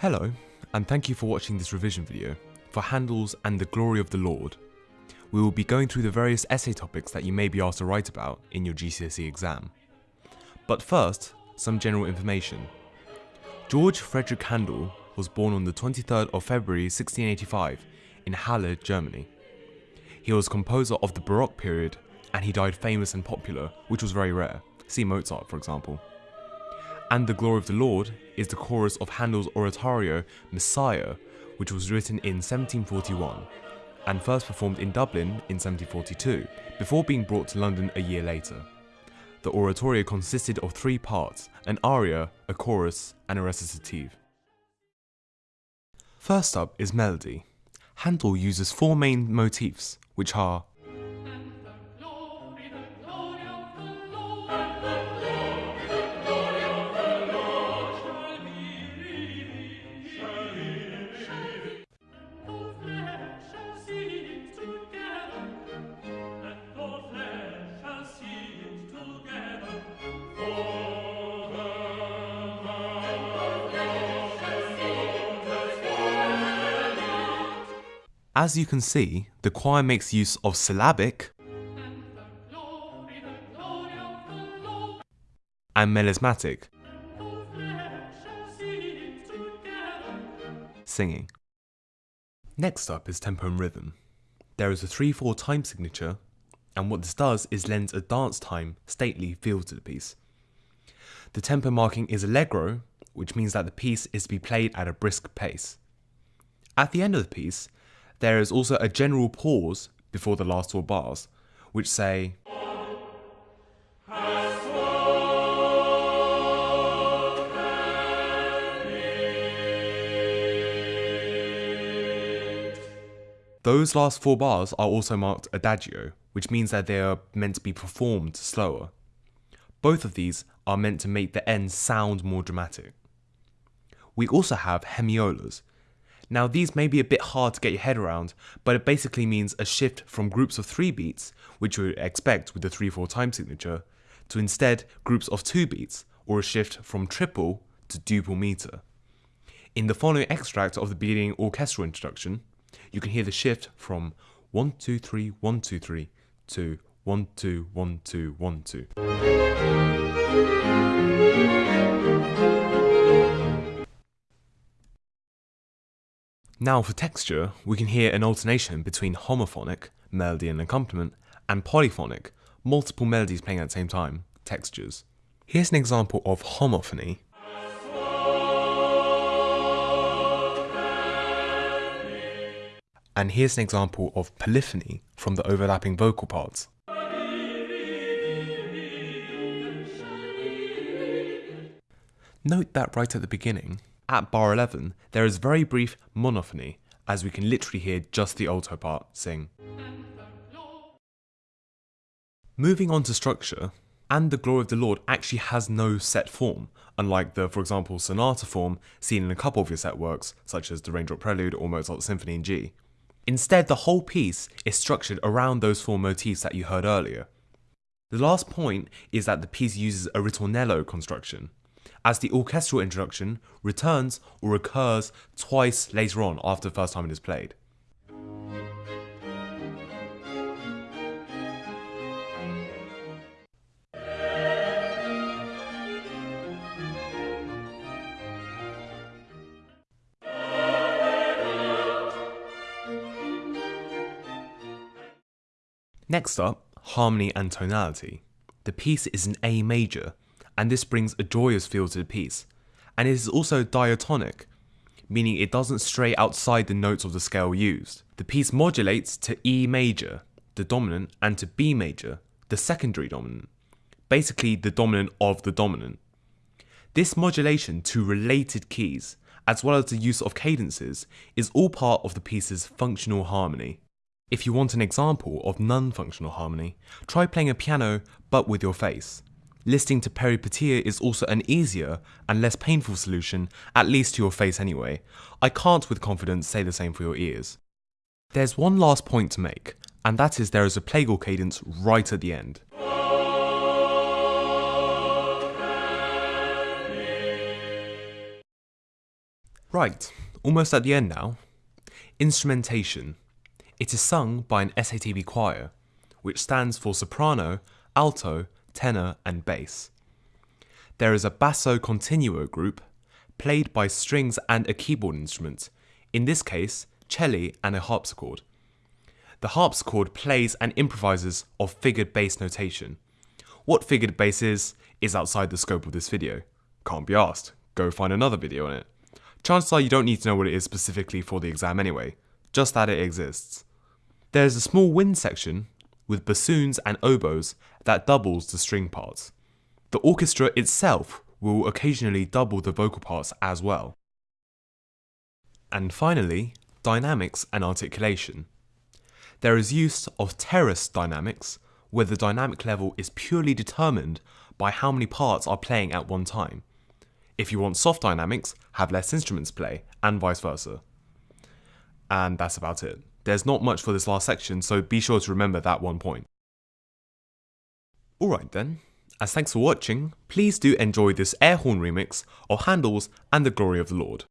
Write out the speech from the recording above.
Hello, and thank you for watching this revision video for Handel's and the Glory of the Lord. We will be going through the various essay topics that you may be asked to write about in your GCSE exam. But first, some general information. George Frederick Handel was born on the 23rd of February 1685 in Halle, Germany. He was composer of the Baroque period and he died famous and popular, which was very rare. See Mozart, for example. And the Glory of the Lord is the chorus of Handel's oratorio Messiah, which was written in 1741 and first performed in Dublin in 1742, before being brought to London a year later. The oratorio consisted of three parts, an aria, a chorus, and a recitative. First up is melody. Handel uses four main motifs, which are As you can see, the choir makes use of syllabic and melismatic singing. Next up is tempo and rhythm. There is a 3-4 time signature and what this does is lends a dance time, stately feel to the piece. The tempo marking is allegro, which means that the piece is to be played at a brisk pace. At the end of the piece, there is also a general pause before the last four bars, which say, Those last four bars are also marked adagio, which means that they are meant to be performed slower. Both of these are meant to make the end sound more dramatic. We also have hemiolas, now these may be a bit hard to get your head around, but it basically means a shift from groups of 3 beats, which you would expect with the 3-4 time signature, to instead groups of 2 beats, or a shift from triple to duple meter. In the following extract of the beginning orchestral introduction, you can hear the shift from 1 2 3 1 2 3 to 1 2 1 2 1 2. Now for texture, we can hear an alternation between homophonic, melody and accompaniment, and polyphonic, multiple melodies playing at the same time, textures. Here's an example of homophony. And here's an example of polyphony from the overlapping vocal parts. Note that right at the beginning, at bar 11, there is very brief monophony, as we can literally hear just the alto part sing. Moving on to structure, and the glory of the Lord actually has no set form, unlike the, for example, sonata form seen in a couple of your set works, such as the Raindrop Prelude or Mozart's Symphony in G. Instead, the whole piece is structured around those four motifs that you heard earlier. The last point is that the piece uses a ritornello construction, as the orchestral introduction returns or recurs twice later on after the first time it is played. Next up, harmony and tonality. The piece is in A major, and this brings a joyous feel to the piece. And it is also diatonic, meaning it doesn't stray outside the notes of the scale used. The piece modulates to E major, the dominant, and to B major, the secondary dominant, basically the dominant of the dominant. This modulation to related keys, as well as the use of cadences, is all part of the piece's functional harmony. If you want an example of non-functional harmony, try playing a piano but with your face. Listening to Peripetie is also an easier and less painful solution, at least to your face anyway. I can't with confidence say the same for your ears. There's one last point to make, and that is there is a plagal cadence right at the end. Right, almost at the end now. Instrumentation. It is sung by an SATB choir, which stands for soprano, alto, tenor, and bass. There is a basso continuo group, played by strings and a keyboard instrument, in this case, cello and a harpsichord. The harpsichord plays and improvises of figured bass notation. What figured bass is, is outside the scope of this video. Can't be asked, go find another video on it. Chances are you don't need to know what it is specifically for the exam anyway, just that it exists. There's a small wind section with bassoons and oboes that doubles the string parts. The orchestra itself will occasionally double the vocal parts as well. And finally, dynamics and articulation. There is use of terrace dynamics, where the dynamic level is purely determined by how many parts are playing at one time. If you want soft dynamics, have less instruments play, and vice versa. And that's about it. There's not much for this last section, so be sure to remember that one point. Alright then, as thanks for watching, please do enjoy this air horn remix of Handel's and the Glory of the Lord.